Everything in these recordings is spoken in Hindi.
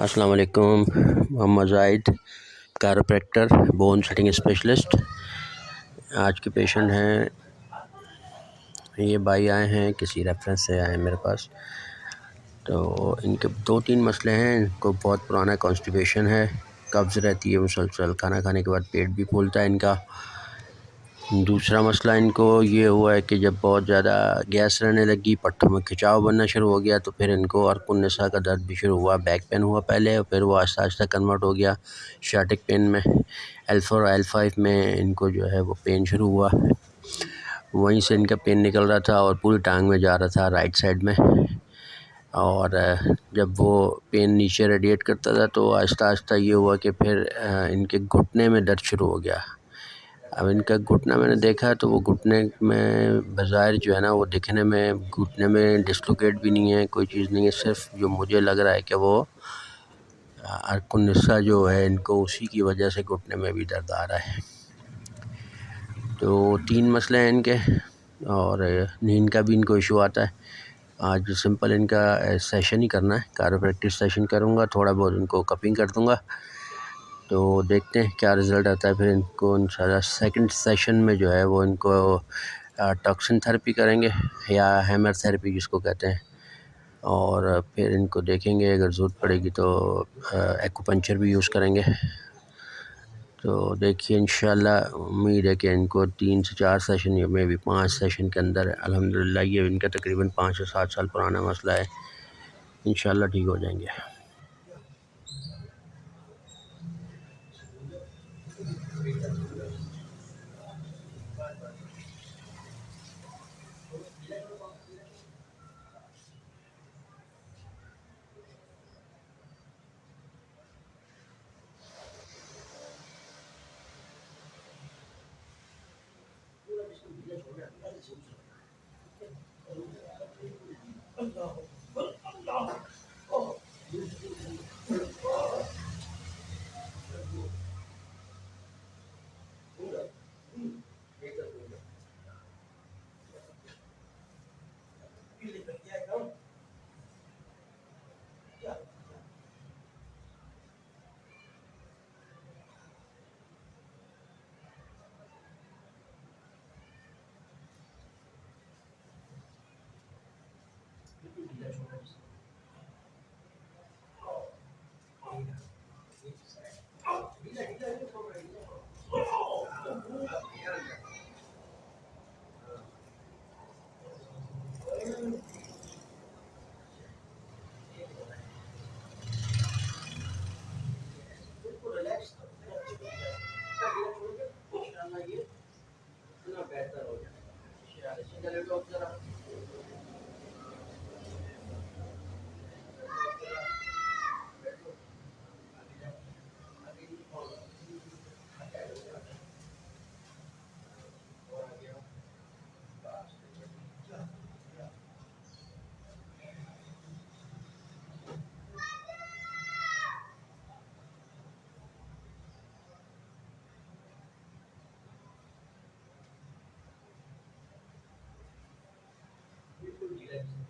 अस्सलाम वालेकुम Mohammad Zahid chiropractor bone setting specialist आज के पेशेंट हैं। ये भाई आए हैं, किसी रेफरेंस से आए हैं मेरे पास। तो इनके दो तीन मसले हैं। इनको बहुत पुराना कॉन्स्टिपेशन है। कब्ज़ रहती है मुसलसल खाना खाने के बाद पेट भी फूलता है इनका। दूसरा मसला इनको ये हुआ है कि जब बहुत ज़्यादा गैस रहने लगी, पट्टों में खिंचाव बनना शुरू हो गया तो फिर इनको और नशा का दर्द भी शुरू हुआ, बैक पेन हुआ पहले और फिर वो आहिस्ता आहिस्ता कन्वर्ट हो गया शार्टिक पेन में एल फोर एल फाइव में इनको जो है वो पेन शुरू हुआ। वहीं से इनका पेन निकल रहा था और पूरी टांग में जा रहा था राइट साइड में और, जब वो पेन नीचे रेडिएट करता था तो आहिस्ता आहिस्ता ये हुआ कि फिर, इनके घुटने में दर्द शुरू हो गया। अब इनका घुटना मैंने देखा तो वो घुटने में बाज़ाहिर जो है ना, वो दिखने में, घुटने में डिस्लोकेट भी नहीं है, कोई चीज़ नहीं है, सिर्फ़ जो मुझे लग रहा है कि वो अरकुन्नसा जो है, इनको उसी की वजह से घुटने में भी दर्द आ रहा है। तो तीन मसले हैं इनके, और नींद का भी इनको इशू आता है। आज सिंपल इनका सेशन ही करना है कारो प्रैक्टिस सेशन करूँगा, थोड़ा बहुत इनको कपिंग कर दूँगा। तो देखते हैं क्या रिज़ल्ट आता है, फिर इनको इन सेकंड सेशन में जो है वो इनको टॉक्सिन थेरेपी करेंगे या हैमर थेरेपी जिसको कहते हैं। और फिर इनको देखेंगे, अगर ज़रूरत पड़ेगी तो एक्यूपंचर भी यूज़ करेंगे। तो देखिए इन उम्मीद है कि इनको तीन से चार सेशन या मे भी पाँच सेशन के अंदर अलहमदिल्ला ये इनका तकरीबन पाँच से सात साल पुराना मसला है। इन ठीक हो जाएँगे। 不太清楚。numbers. Amen.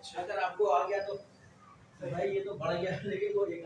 अच्छा अगर आपको आ गया तो भाई ये तो बढ़ गया लेकिन वो एक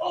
O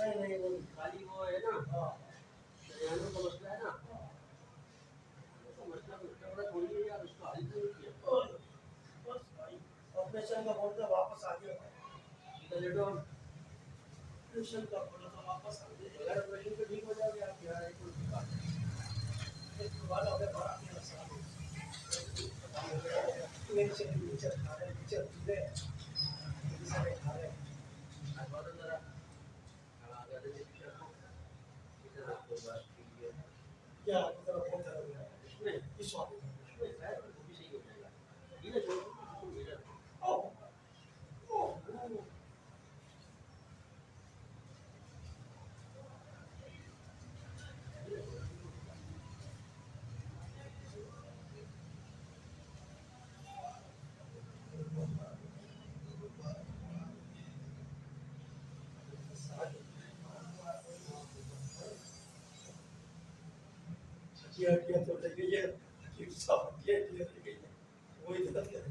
नहीं नहीं नहीं खाली वो है ना हरियाणा का मसला है ना मसला मसला थोड़ी है यार उसको हल नहीं किया बस भाई ऑपरेशन का बोल तो वापस आ गया इधर लेटो हम ऑपरेशन का बोला तो वापस आ गया अगर ऑपरेशन तो ठीक हो जाओगे आप यार, एक और बात। इसके बाद हमें बड़ा के मसला मेरे से नीचे खा रहे नीचे इधर कोई बात क्या तरफ़ तरह गया इस वाले भी सही हो जाएगा ये छोड़ो किया किया तो लगे ये कि सब किया किया लगे वो इधर कर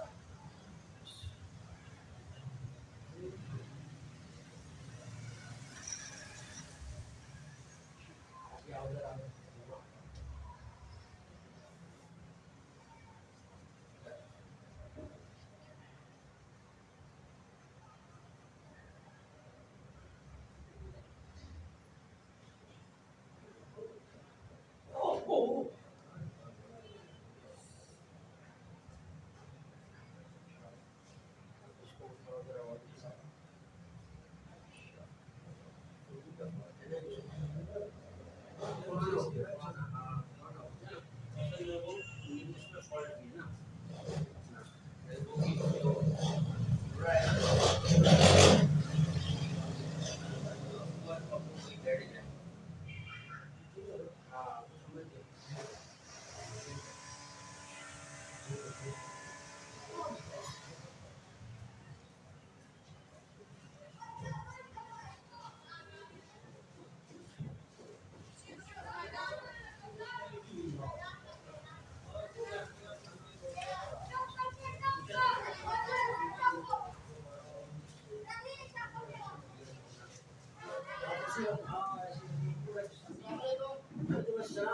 我怎么想？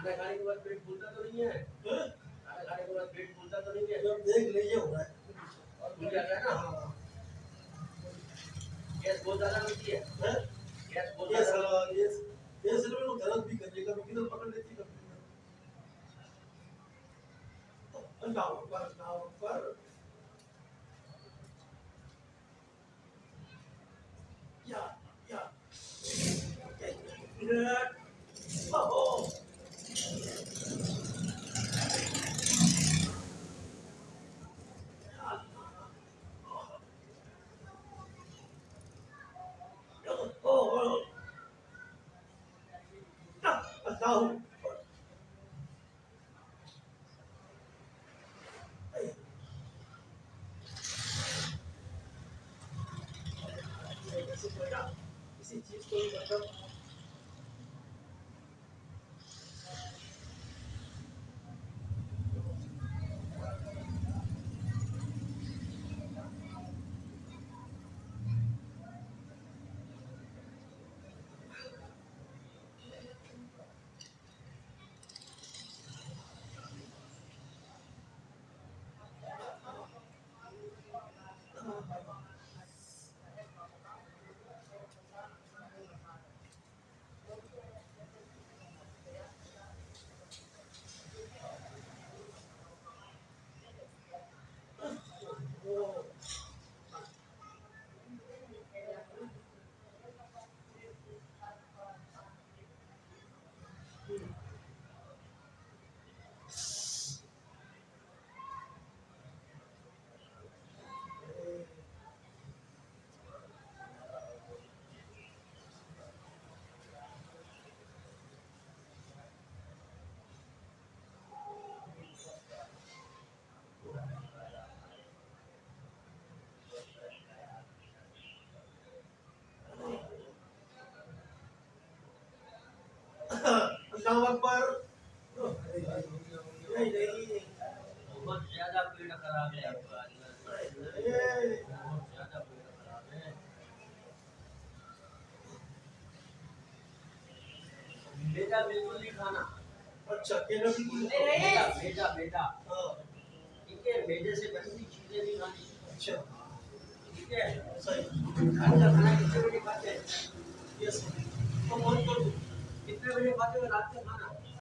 खाना खाने के बाद पेट फूलता तो नहीं है खाना खाने के बाद पेट फूलता तो नहीं है जब देख लीजिए हो रहा है। और फूल जाता है ना हाँ गैस बहुत ज़्यादा होती है गैस बहुत ज़्यादा साला ये ये सिर्फ़ दर्द भी कर देगा किधर पकड़ लेती कभी अंडाओ पर अंडाओ पर या या। किसी चीज़ को मतलब वो नहीं नहीं बहुत ज़्यादा खराब है आपका नहीं बहुत ज़्यादा खराब है बेटा बिल्कुल नहीं खाना अच्छा केला की बेटा बेटा बेटा ठीक है। मैदे से बनी चीज़ें नहीं खानी अच्छा। ठीक है सही का खाना कितने बजे खाते हैं? यस तो कर। दो कितने बजे खाते हो? रात का खाना?